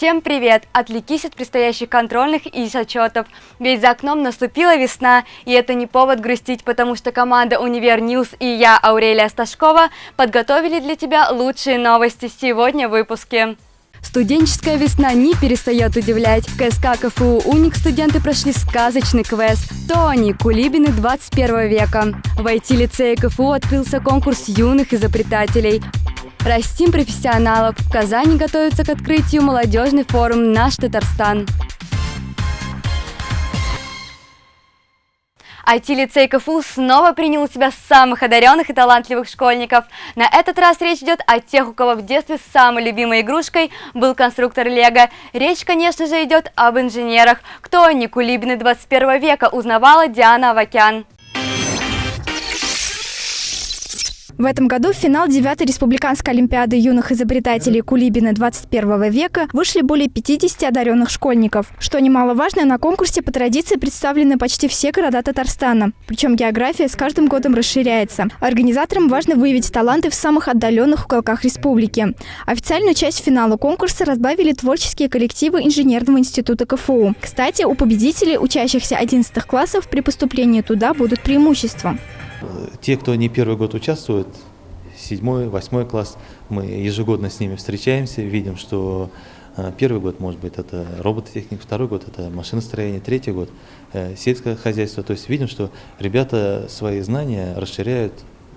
Всем привет! Отвлекись от предстоящих контрольных и зачетов. Ведь за окном наступила весна, и это не повод грустить, потому что команда Univer News и я, Аурелия Сташкова, подготовили для тебя лучшие новости сегодня в выпуске. Студенческая весна не перестает удивлять. В КСК КФУ «Уник» студенты прошли сказочный квест «Тони. Кулибины 21 века». В IT-лицее КФУ открылся конкурс юных изобретателей. Растим профессионалов. В Казани готовится к открытию молодежный форум «Наш Татарстан». IT-лицей КФУ снова принял у себя самых одаренных и талантливых школьников. На этот раз речь идет о тех, у кого в детстве самой любимой игрушкой был конструктор Лего. Речь, конечно же, идет об инженерах. Кто они, кулибины 21 века, узнавала Диана Авакян. В этом году в финал 9-й Республиканской Олимпиады юных изобретателей Кулибина 21 века вышли более 50 одаренных школьников. Что немаловажно, на конкурсе по традиции представлены почти все города Татарстана. Причем география с каждым годом расширяется. Организаторам важно выявить таланты в самых отдаленных уголках республики. Официальную часть финала конкурса разбавили творческие коллективы Инженерного института КФУ. Кстати, у победителей, учащихся 11 классов, при поступлении туда будут преимущества. Те, кто не первый год участвует, седьмой, восьмой класс, мы ежегодно с ними встречаемся, видим, что э, первый год, может быть, это робототехника, второй год это машиностроение, третий год э, сельское хозяйство. То есть видим, что ребята свои знания расширяют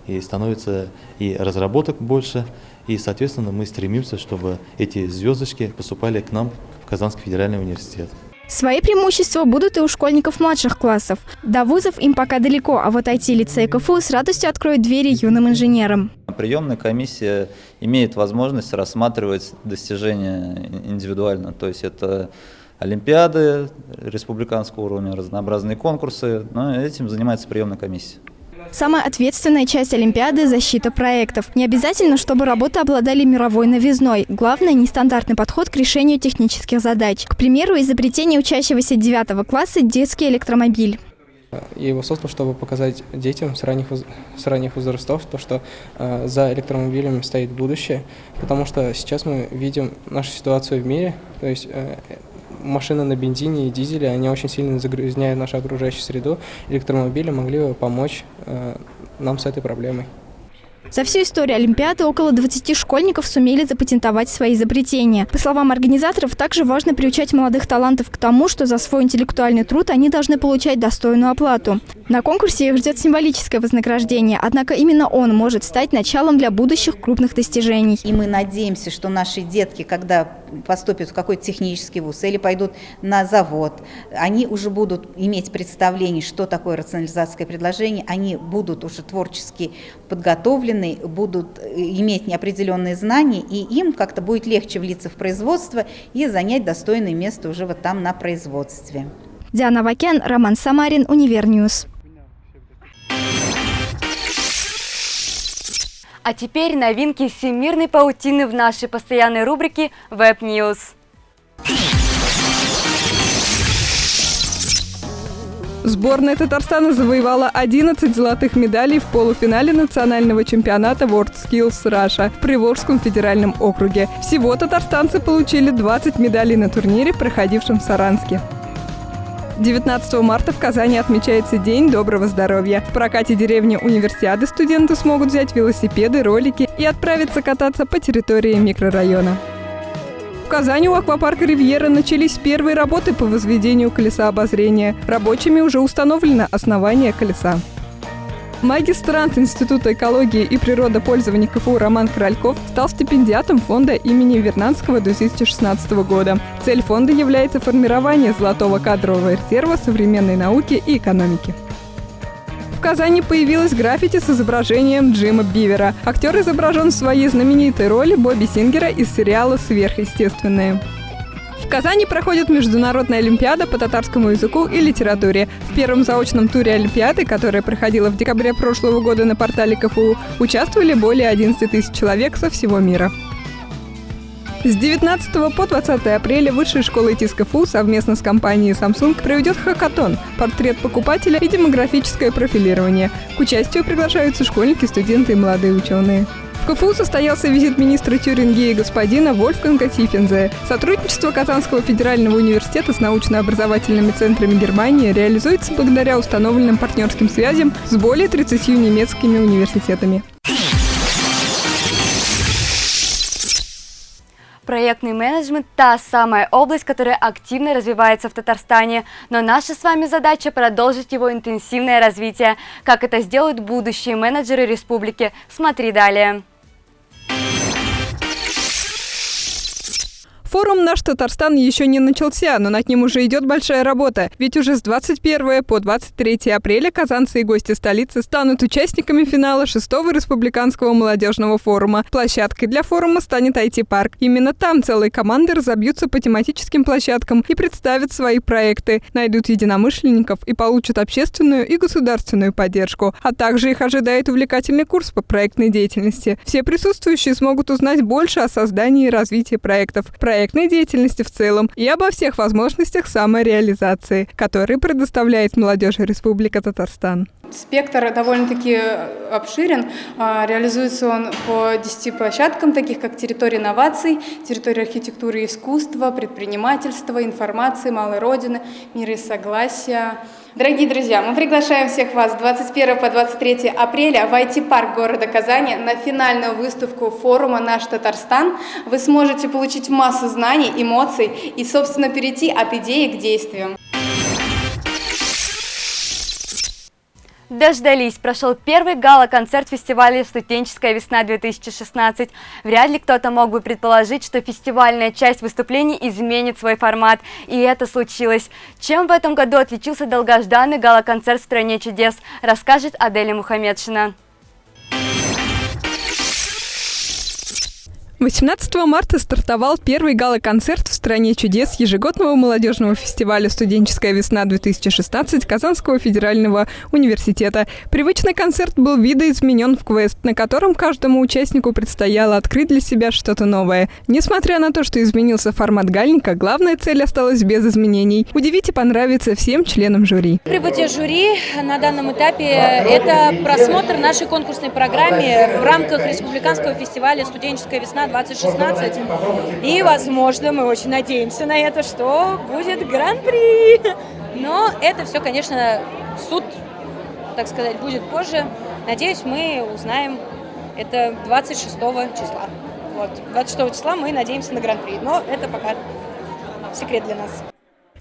и становится и разработок больше, и, соответственно, мы стремимся, чтобы эти звездочки поступали к нам в Казанский федеральный университет. Свои преимущества будут и у школьников младших классов. До вузов им пока далеко, а вот IT-лицей КФУ с радостью откроет двери юным инженерам. Приемная комиссия имеет возможность рассматривать достижения индивидуально, то есть это олимпиады республиканского уровня, разнообразные конкурсы, но этим занимается приемная комиссия. Самая ответственная часть Олимпиады – защита проектов. Не обязательно, чтобы работы обладали мировой новизной. Главное – нестандартный подход к решению технических задач. К примеру, изобретение учащегося 9 класса – детский электромобиль. Я его создал, чтобы показать детям с ранних, с ранних возрастов, то, что э, за электромобилями стоит будущее, потому что сейчас мы видим нашу ситуацию в мире, то есть э, машины на бензине и дизеле, они очень сильно загрязняют нашу окружающую среду. Электромобили могли бы помочь э, нам с этой проблемой. За всю историю Олимпиады около 20 школьников сумели запатентовать свои изобретения. По словам организаторов, также важно приучать молодых талантов к тому, что за свой интеллектуальный труд они должны получать достойную оплату. На конкурсе их ждет символическое вознаграждение, однако именно он может стать началом для будущих крупных достижений. И мы надеемся, что наши детки, когда поступят в какой-то технический вуз или пойдут на завод, они уже будут иметь представление, что такое рационализация предложения, они будут уже творчески подготовлены, будут э, иметь неопределенные знания, и им как-то будет легче влиться в производство и занять достойное место уже вот там на производстве. Диана Вакен, Роман Самарин, Univer News. А теперь новинки всемирной паутины в нашей постоянной рубрике Web News. Сборная Татарстана завоевала 11 золотых медалей в полуфинале национального чемпионата World Skills Russia в Приволжском федеральном округе. Всего татарстанцы получили 20 медалей на турнире, проходившем в Саранске. 19 марта в Казани отмечается День доброго здоровья. В прокате деревни Универсиады студенты смогут взять велосипеды, ролики и отправиться кататься по территории микрорайона. В Казани у аквапарка «Ривьера» начались первые работы по возведению колеса обозрения. Рабочими уже установлено основание колеса. Магистрант Института экологии и природопользования КФУ Роман Корольков стал стипендиатом фонда имени Вернадского 2016 года. Цель фонда является формирование золотого кадрового резерва современной науки и экономики. В Казани появилась граффити с изображением Джима Бивера. Актер изображен в своей знаменитой роли Бобби Сингера из сериала «Сверхъестественное». В Казани проходит Международная Олимпиада по татарскому языку и литературе. В первом заочном туре Олимпиады, которая проходила в декабре прошлого года на портале КФУ, участвовали более 11 тысяч человек со всего мира. С 19 по 20 апреля Высшая школа ИТИС КФУ совместно с компанией Samsung проведет хакатон «Портрет покупателя и демографическое профилирование». К участию приглашаются школьники, студенты и молодые ученые. В КФУ состоялся визит министра Тюрингии господина Вольфганга Тифензе. Сотрудничество Казанского федерального университета с научно-образовательными центрами Германии реализуется благодаря установленным партнерским связям с более 30 немецкими университетами. Проектный менеджмент – та самая область, которая активно развивается в Татарстане. Но наша с вами задача – продолжить его интенсивное развитие. Как это сделают будущие менеджеры республики? Смотри далее. Форум «Наш Татарстан» еще не начался, но над ним уже идет большая работа. Ведь уже с 21 по 23 апреля казанцы и гости столицы станут участниками финала 6-го республиканского молодежного форума. Площадкой для форума станет IT-парк. Именно там целые команды разобьются по тематическим площадкам и представят свои проекты, найдут единомышленников и получат общественную и государственную поддержку. А также их ожидает увлекательный курс по проектной деятельности. Все присутствующие смогут узнать больше о создании и развитии проектов. Проект проектной деятельности в целом и обо всех возможностях самореализации, которые предоставляет молодежи Республика Татарстан. Спектр довольно-таки обширен. А, реализуется он по 10 площадкам, таких как территория инноваций, территория архитектуры и искусства, предпринимательства, информации, малой родины, мира и согласия, Дорогие друзья, мы приглашаем всех вас 21 по 23 апреля в IT-парк города Казани на финальную выставку форума «Наш Татарстан». Вы сможете получить массу знаний, эмоций и, собственно, перейти от идеи к действиям. Дождались. Прошел первый гала-концерт фестиваля «Студенческая весна-2016». Вряд ли кто-то мог бы предположить, что фестивальная часть выступлений изменит свой формат. И это случилось. Чем в этом году отличился долгожданный гала-концерт в «Стране чудес», расскажет Аделя Мухамедшина. 18 марта стартовал первый гала-концерт в «Стране чудес» ежегодного молодежного фестиваля «Студенческая весна-2016» Казанского федерального университета. Привычный концерт был видоизменен в квест, на котором каждому участнику предстояло открыть для себя что-то новое. Несмотря на то, что изменился формат гальника, главная цель осталась без изменений – удивить и понравиться всем членам жюри. Прибытие жюри на данном этапе – это просмотр нашей конкурсной программы в рамках Республиканского фестиваля «Студенческая весна 2016. И, возможно, мы очень надеемся на это, что будет гран-при. Но это все, конечно, суд, так сказать, будет позже. Надеюсь, мы узнаем это 26 числа. Вот. 26 числа мы надеемся на гран-при, но это пока секрет для нас.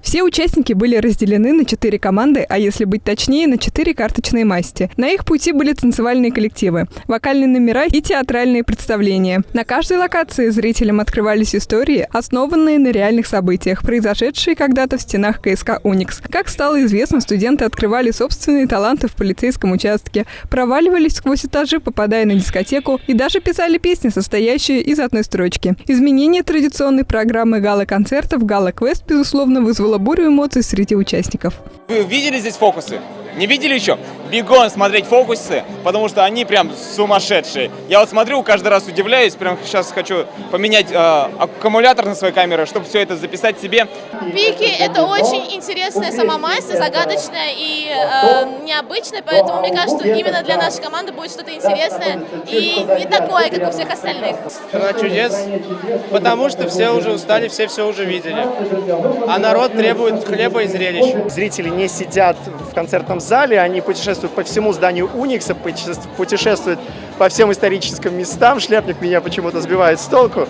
Все участники были разделены на четыре команды, а если быть точнее, на четыре карточные масти. На их пути были танцевальные коллективы, вокальные номера и театральные представления. На каждой локации зрителям открывались истории, основанные на реальных событиях, произошедшие когда-то в стенах КСК «Уникс». Как стало известно, студенты открывали собственные таланты в полицейском участке, проваливались сквозь этажи, попадая на дискотеку, и даже писали песни, состоящие из одной строчки. Изменение традиционной программы гала-концертов «Гала-квест» безусловно вызвало вызвало бурю эмоций среди участников. Вы видели здесь фокусы? Не видели еще? Бегом смотреть фокусы, потому что они прям сумасшедшие. Я вот смотрю, каждый раз удивляюсь, прям сейчас хочу поменять э, аккумулятор на своей камере, чтобы все это записать себе. Пики — это очень интересная сама масса, загадочная и э, необычная, поэтому мне кажется, что именно для нашей команды будет что-то интересное и не такое, как у всех остальных. Страна чудес, потому что все уже устали, все все уже видели. А народ требует хлеба и зрелищ. Зрители не сидят в концертном зале, они путешествуют по всему зданию Уникса, путешествуют по всем историческим местам. Шляпник меня почему-то сбивает с толку.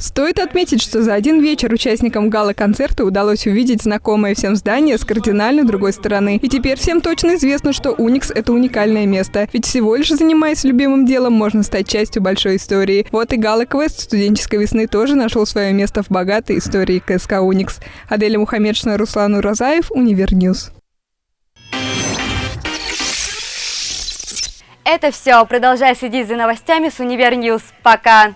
Стоит отметить, что за один вечер участникам гала-концерта удалось увидеть знакомое всем здание с кардинально другой стороны. И теперь всем точно известно, что Уникс – это уникальное место. Ведь всего лишь занимаясь любимым делом, можно стать частью большой истории. Вот и гала-квест студенческой весны тоже нашел свое место в богатой истории КСК Уникс. Аделя Мухаммедшина, Руслан Уразаев, Univer News. Это все. Продолжай следить за новостями с Univer News. Пока!